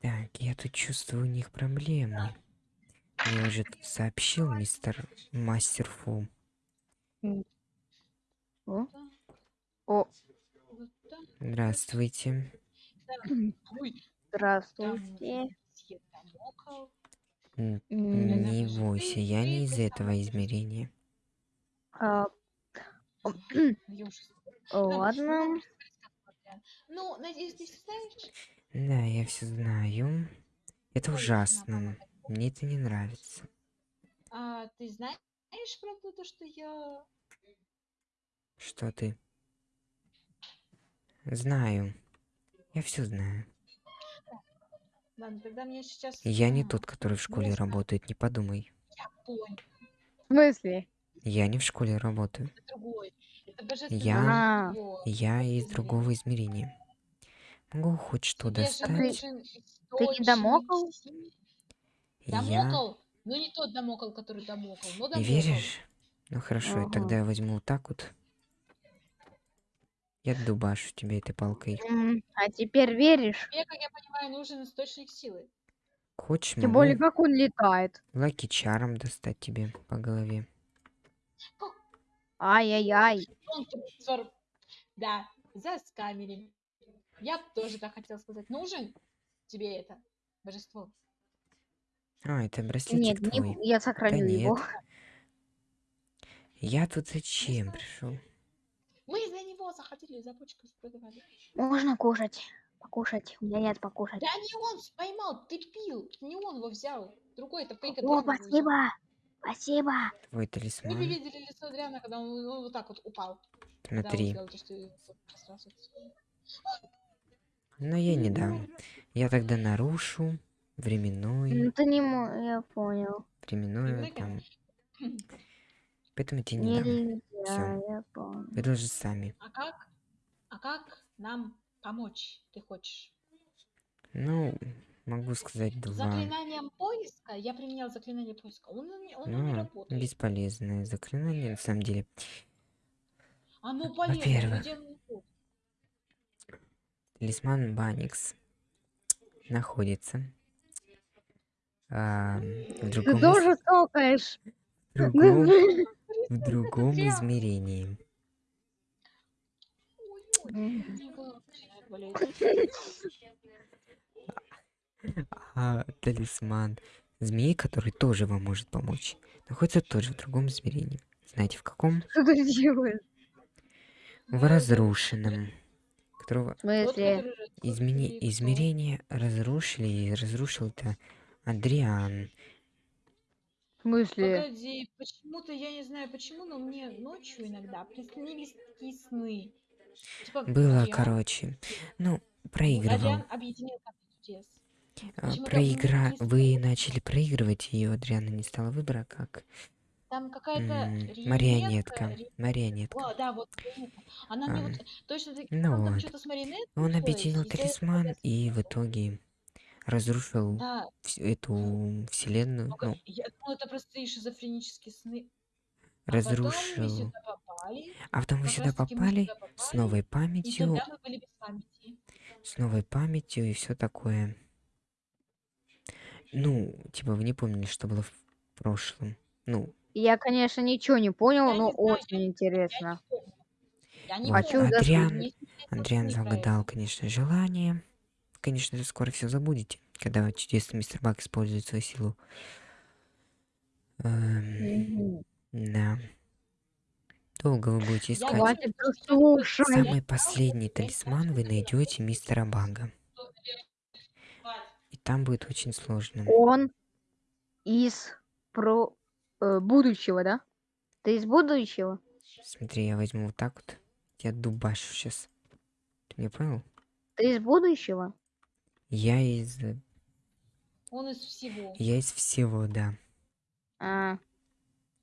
Так, я тут чувствую у них проблемы. Мне уже сообщил мистер Мастер Фу. О, О, Здравствуйте. здравствуйте. Не бойся, я не из этого измерения. а, Ладно. Ну, надеюсь, ты знаешь? Да, я все знаю. Это ужасно. Мне это не нравится. А, ты знаешь, правда, то, что я... Что ты? Знаю. Я все знаю. Ладно, тогда мне сейчас... Я не а, тот, который в школе нужно- работает, не подумай. Я понял, В смысле? Я не в школе работаю. это другой. Это Я- существо. Я из другого измерения. Могу хоть что достать. Ты не домокал? Я... Ну не тот домокал, который домокал, но веришь? Ну хорошо, Ага. тогда я возьму вот так вот. Я дубашу тебе этой палкой. А теперь веришь? Тебе, как я понимаю, нужен источник силы. Хочешь, Тем более, как он летает. лаки чаром достать тебе по голове. Ай-яй-яй. Да, за камерами. Я тоже так хотела сказать. Нужен тебе это божество? А, это Нет, браслетик не, твой. я сохраню Да его. нет. Я тут зачем пришел? Мы за него захотели за почку продавали. Можно кушать. Покушать. У меня нет покушать. Да не он поймал, ты пил. Не он его взял. Другой, это фейк О, спасибо. Спасибо. Твой Вы талисман. бы видели лицо Адриана, когда он, он вот так вот упал. Когда он Но я не дам. Я тогда нарушу временной, Ну ты не мо... Я понял. временную там. Поэтому я тебе не дам. Нельзя, я понял. Вы должны сами. А как? А как нам помочь, ты хочешь? Ну, могу сказать два. Заклинанием поиска? Я применял заклинание поиска. Он, не- он не Ну, работает. бесполезное заклинание, на самом деле. Оно полезно, Во-первых. но дело не в том. Талисман Баникс находится а, в Ты другом, из- тоже столкаешь. другом, в другом измерении. А талисман змеи, который тоже вам может помочь, находится тоже в другом измерении. Знаете, в каком? Что ты делаешь? В разрушенном. Которого разрушил измени... измерение разрушили, и разрушил это Адриан. В смысле? Погоди, почему-то я не знаю почему, но мне ночью иногда приснились такие сны. Типа, Было, Адриан- короче. Ну, проигрывал. Адриан объединил как чудес. А, проигра... Вы начали проигрывать, и у Адриана не стало выбора, как Там какая-то марионетка. Марионетка. О, да, вот. Она мне А, вот точно таки, ну там вот. что-то с марионеткой Он объединил талисман и в итоге разрушил Да, эту вселенную. только Ну, я думала, это простые шизофренические сны. А потом мы разрушил. сюда попали, А потом вы как сюда мы попали сюда с попали, новой памятью, мы памяти. с новой памятью и все такое. Ну, типа вы не помнили, что было в прошлом. Ну, Я, конечно, ничего не понял, но очень интересно. Я не Вот, Хочу. Адриан- загадал, конечно, желание. Конечно, вы скоро все забудете, когда чудесный мистер Бак использует свою силу. Эм, да. Долго вы будете искать. Самый последний талисман вы найдете мистера Бага. И там будет очень сложно. Он из про э, будущего, да? Ты из будущего? Смотри, я возьму вот так вот. Я дубашу сейчас. Ты меня понял? Ты из будущего? Я из... э, Он из всего. Я из всего, да. А,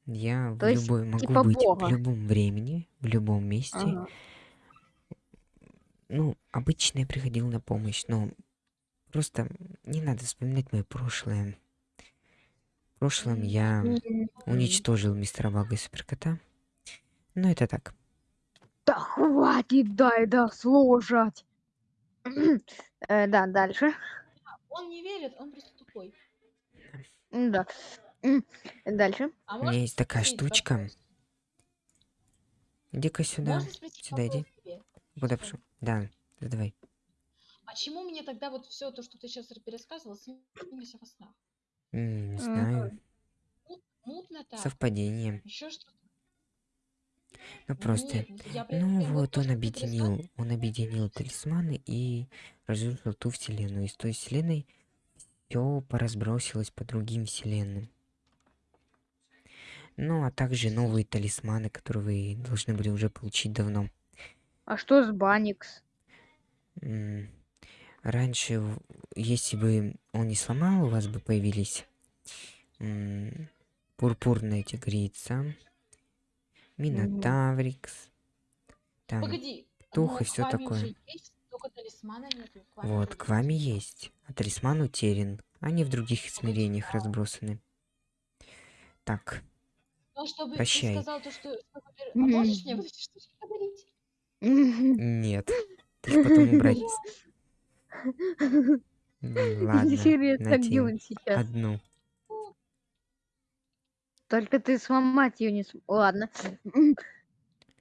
Я в То есть, любой могу типа быть бога. в любом времени, в любом месте. ага. Ну, обычно я приходил на помощь, но просто не надо вспоминать мое прошлое. В прошлом я уничтожил мистера Бага и Суперкота. Но это так. Да хватит, дай дослушать. Э, Да, дальше. Он не верит, он просто тупой. Да. Дальше. А У меня есть такая штучка. Иди-ка сюда. Сюда иди. Куда пошел? Да, задавай. Почему мне тогда вот все то, что ты сейчас пересказывал, снилось во снах? М, Не Мгм. знаю. Мутно так. Совпадение. Еще что-то. Ну просто. Нет, ну я Ну вот то, он что объединил, он объединил талисманы и разрушил ту вселенную. Из той вселенной все поразбросилось по другим вселенным. Ну, а также новые талисманы, которые вы должны были уже получить давно. А что с Баникс? М, Раньше, если бы он не сломал, у вас бы появились м, пурпурная тигрица, минотаврикс, там, Погоди. тух но и уже такое. есть, вами вот, к вами есть, а талисман утерян, они в других измерениях разбросаны. Так, Но чтобы Прощай. ты сказал то, что... чтобы ты- А Мгм. можешь мне вот эти штучки подарить? нет, ты потом убрать. Ладно, Интересно, где нате он сейчас? одну. Только ты сломать ее не см... Ладно.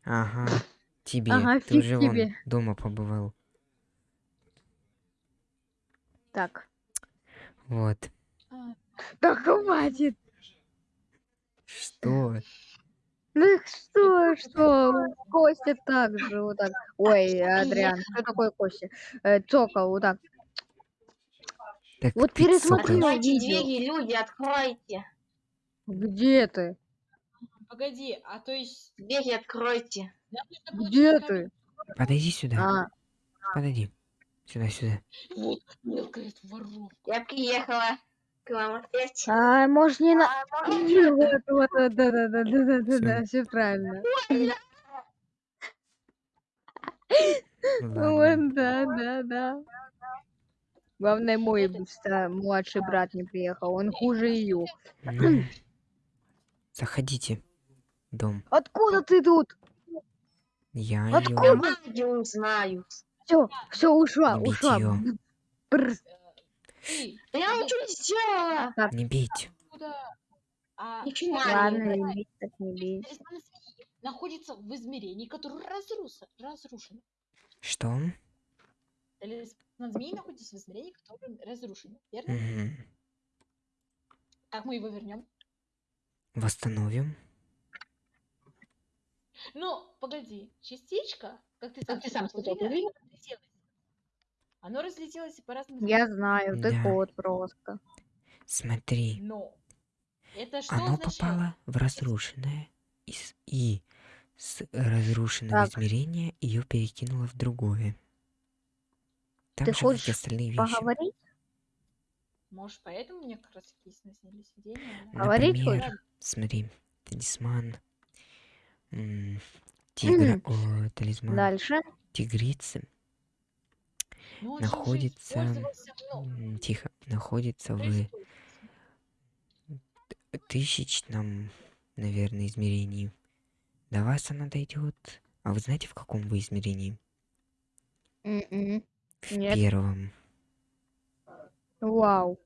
Ага, тебе, Ага, ты уже вон тебе. дома побывал. Так. Вот. Да хватит. Что? Ну что, что? Костя так же, вот так. Ой, Адриан, кто такой Костя? Э, Цокол, вот так. Так Вот пересмотри двери, люди, откройте. Где ты? Погоди, а то есть... Двери откройте. Где ты? Подойди сюда. А, Подойди. Сюда, сюда. Вот, мелкая воровка. Я приехала к вам опять. а, может не на... А, Вот, вот, вот, да, да, да, да, да, да, да, все правильно. Вот, да, да, да. Главное, мой младший брат не приехал, он хуже ее. Заходите. в Дом. Откуда ты тут? Я Откуда? Я знаю. Все, все, ушла, ушла. Её. Бррр. Ты, Я тебе ничего не сделала. Не бейте. откуда... А, Ничего не Ладно, не бить, так не бить. находится в измерении, которое разруса, разрушено. Что? Талисман змеи находится в измерении, которое разрушено. Верно? Мгм. Как мы его вернем? Восстановим. Ну, погоди, частичка, как ты сам, Как ты сам сказал. Оно разлетелось по разным Я знаю, ты Да. кот просто. Смотри. Но это что Оно означает? попало в разрушенное. И, с- и с разрушенного Так. измерения ее перекинуло в другое. Там Ты же хочешь остальные вещи. Поговорить? Может, поэтому мне как раз такие снились видения? да? Говорить Например, хочешь? смотри, талисман. м, Тигра, о, талисман Дальше. тигрицы Ну, он же уже находится, мной. м, тихо, находится в тысячном, наверное, измерении. До вас она дойдет. А вы знаете, в каком вы измерении? М-м. В Нет. первом. Вау.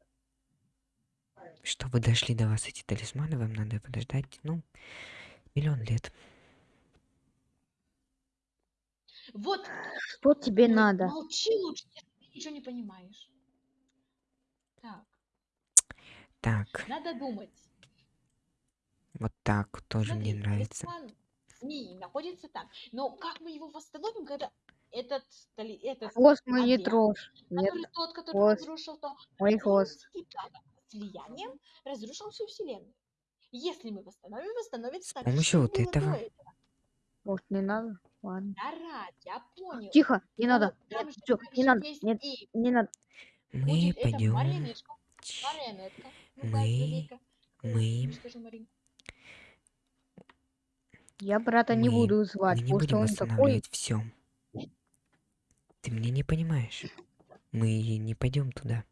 Чтобы дошли до вас эти талисманы, вам надо подождать, ну, миллион лет. Вот, Что тебе надо? молчи лучше, ты ничего не понимаешь. Так, Так, надо думать. вот так тоже мне Смотри, нравится. талисман змеи находится там. Но как мы его восстановим, когда этот, этот Хвост мой не трожь. Нет, который тот, который хвост. разрушил то, мой хвост. слиянием разрушил всю вселенную. Если мы восстановим, восстановится С помощью вот этого. этого. Может, не надо? Ладно. Да, я понял. Тихо, не Но надо. там Нет, же всё, также не надо. Нет, и не надо. Мы будет пойдем. Ну-ка, Мы- злодейка. мы- Ну, Марин. Я брата не Мы- буду звать, Мы не потому что он такой. все. Ты меня не понимаешь. Мы не пойдем туда.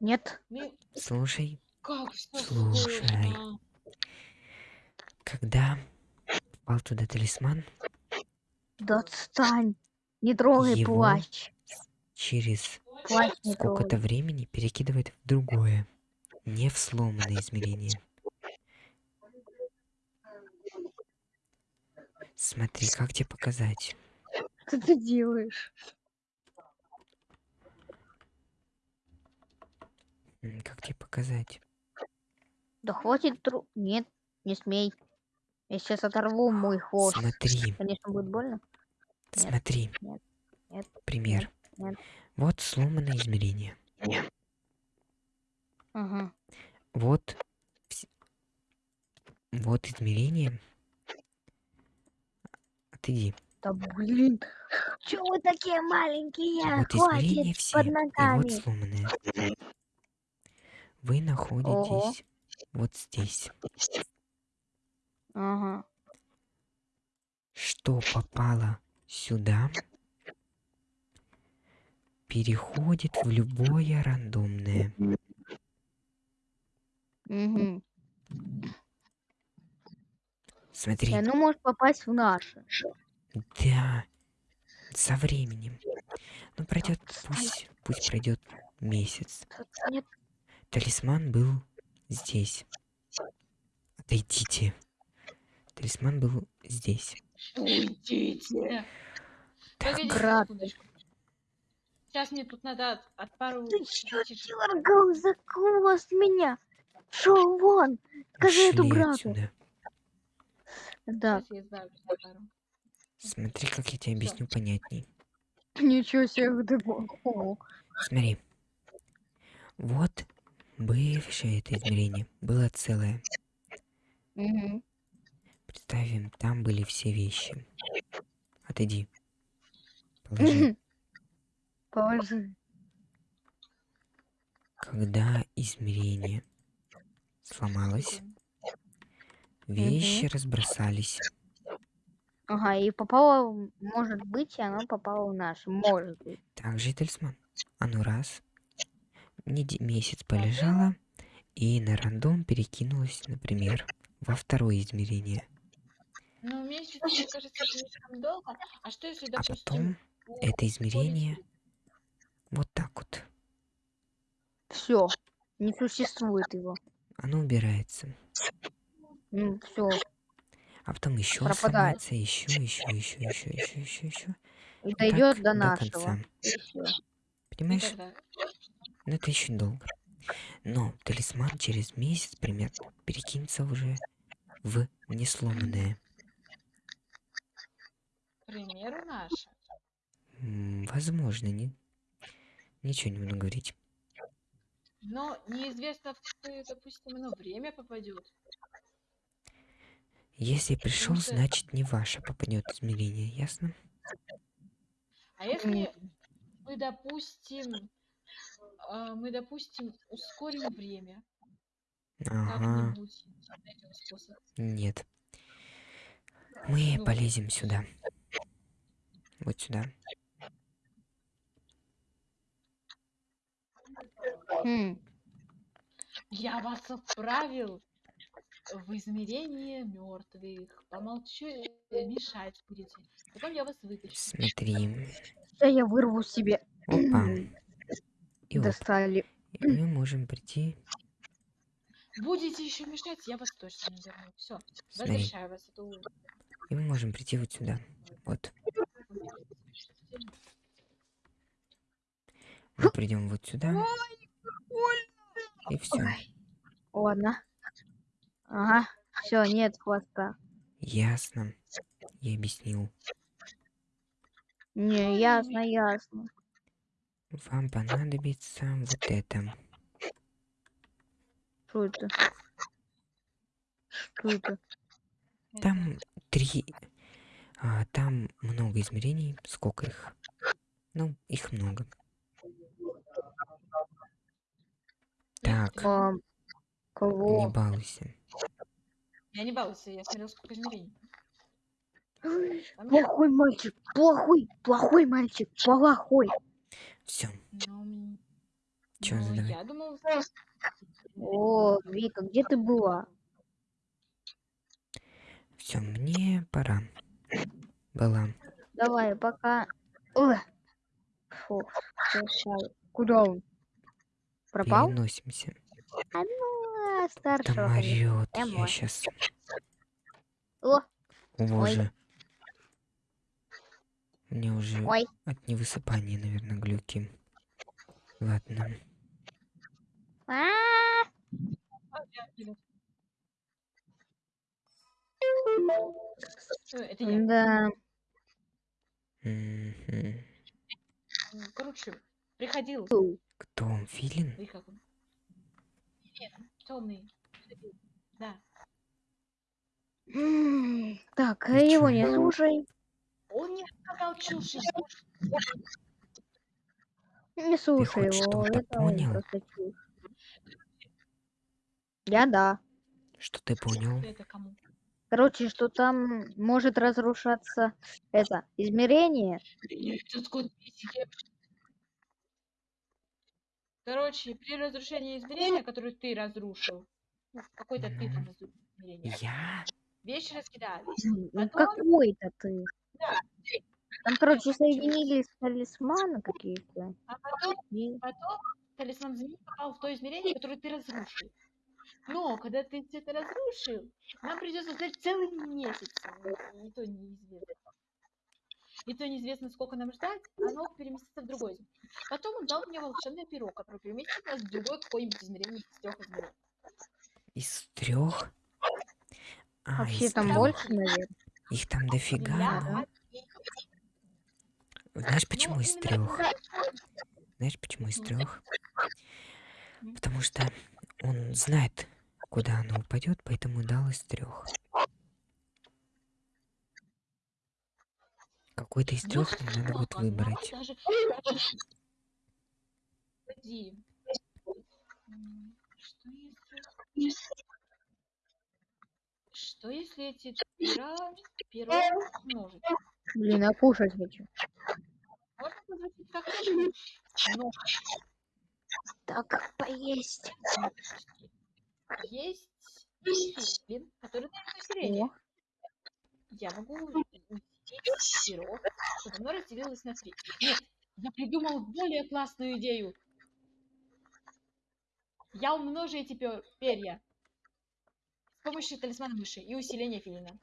Нет. Слушай, Как Слушай. когда попал туда талисман, Да отстань. Не трогай Его? плащ. через сколько-то времени перекидывает в другое, не в сломанное измерение. Смотри, как тебе показать? Что ты делаешь? Как тебе показать? Да хватит тру... Нет, не смей. Я сейчас оторву мой хвост. Смотри, Конечно, будет больно. Нет, смотри. нет, нет, Пример. нет. Вот сломанное измерение. Ага. Вот, вот измерение. Отойди. Да блин. Чё вы такие маленькие? вот измерения Хватит все. под И ногами. вот сломанное. Вы находитесь вот здесь. Ага. Что попало сюда, переходит в любое рандомное. Угу. Смотри, И оно может попасть в наше. да, со временем. Ну пройдет, пусть, пусть пройдет месяц. Нет. Талисман был здесь. Отойдите. Талисман был здесь. Уйдите. Погодите брат. секундочку. Сейчас мне тут надо от, от пару... Ты что дергал за хвост меня? Шел вон. Скажи эту Ушли брату. отсюда. Да. Смотри, как я тебе объясню понятней. Ничего себе, ты могу. Смотри. Вот бывшее это измерение было целое. Угу. Представим, там были все вещи. Отойди. Положи. Положи. Когда измерение сломалось, вещи разбросались. Ага, и попало, может быть, и оно попало в наш. Может быть. Также и талисман. Оно раз, неде- месяц полежало, и на рандом перекинулось, например, во второе измерение. Ну, месяц, мне кажется, слишком долго. А что если, А допустим... потом у- это измерение вот так вот. Все. Не существует его. Оно убирается. Ну, все. А потом еще Пропадает. сломается, еще, еще, еще, еще, еще, еще, еще. И дойдет до до нашего. всё. Понимаешь? Никогда. Ну это еще долго. Но талисман через месяц примерно перекинется уже в несломанное. Наше. М, Возможно, не... Ничего не буду говорить. Но неизвестно, в какое, допустим, оно время попадет. Если пришел, что- значит не ваше попадет измерение, ясно? А если мы, допустим, а, мы, допустим, ускорим время Ага, нет. Мы Ну. полезем сюда. Вот сюда. Хм. Я вас отправил в измерение мертвых. Помолчу, мешать будете. Потом я вас вытащу. Смотри. Сейчас я вырву себе. Опа. И оп. Достали. И мы можем прийти. Будете еще мешать, я вас точно не верну. Все, возвращаю вас. Это И мы можем прийти вот сюда. Вот. Мы придем вот сюда. И все. Ладно. Ага. Все, нет хвоста. Ясно. Я объяснил. Не, ясно, ясно. Вам понадобится вот это. Что это? Что это? Там три... а, там много измерений. Сколько их? Ну, их много. Так, А, не кого? балуйся. Я не балуйся, я смотрел, сколько измерений. Плохой мальчик, плохой, плохой мальчик, плохой. Все. Ну, Чё, ну, задавай. я думал... О, Вика, где ты была? Все, мне пора. Была. Давай, пока. Ой, Фу, сейчас. Куда он? Пропал? Переносимся. А, Там старшего. конечно. орёт. Я Эмма. сейчас. О, Боже. Мне уже ой. от невысыпания, наверное, глюки. Ладно. А, Это я. Да. Короче, приходил. Кто он, Филин? Как он? Темный. Да. Так, И его не слушай. Он не сказал чушь. Не слушай его. это он понял? просто чушь. Я да. Что ты понял? Это кому? Короче, что там может разрушаться это измерение. Короче, при разрушении измерения, которое ты разрушил, ну, какой-то ты там разрушил измерение, Я? вещи раскидали. Ну, Потом- какой-то ты. Да. Там, короче, соединились талисманы какие-то. А потом, и- потом талисман змеи попал в то измерение, которое ты разрушил. Но, когда ты всё это разрушил, нам придется ждать целый месяц. И то неизвестно. И то неизвестно, сколько нам ждать, оно переместится в другой. Потом он дал мне волшебное перо, которое переместит нас в другое какое-нибудь измерение из трех измерений. Из трех? А, Вообще из там трёх. больше, наверное. Их там дофига, да? от- Знаешь, почему Ну, из трех? Знаешь, почему из трех? Потому что он знает, куда оно упадет, поэтому дал из трех. Какой-то из Ну, трех нам надо будет выбрать. Что если... Что если эти пера, перо умножить? Блин, я кушать хочу. Можно позвонить как чушь, но Так, поесть. Есть филин, который дает усиление. О, Я могу усилить перо, чтобы оно разделилось на три. Нет, я придумал более классную идею. Я умножу эти пер- перья с помощью талисмана мыши и усиления филина.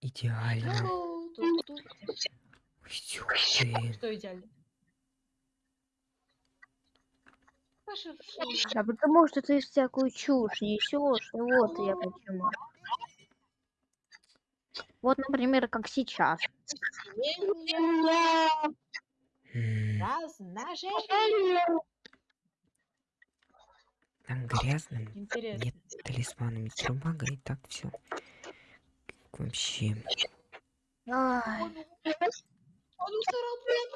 Идеально. Что идеально? А потому что ты всякую чушь несешь. и Вот я почему. Вот, например, как сейчас. Размножение. Там грязным Интересно. нет талисманами Трубага, и так все. Вообще. Ай, Он, он усрал прям.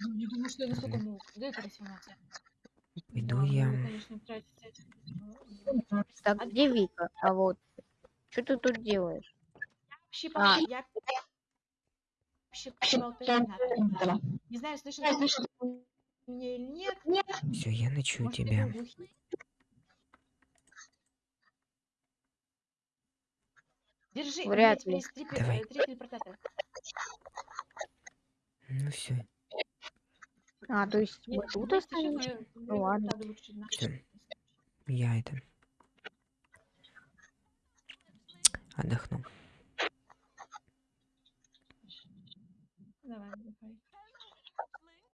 Ну, Не думаю, что я настолько мог. Пойду Да, я. так где Вика? А вот. Что ты тут делаешь? Вообще, А. я терминатора. Не знаю, слышно ты меня или нет. Все, я ночую Может, тебя. Держи, Вряд ли. Давай. э. Ну все, А, то есть мы тут честно, Ну ладно. я это отдохну. Давай, давай.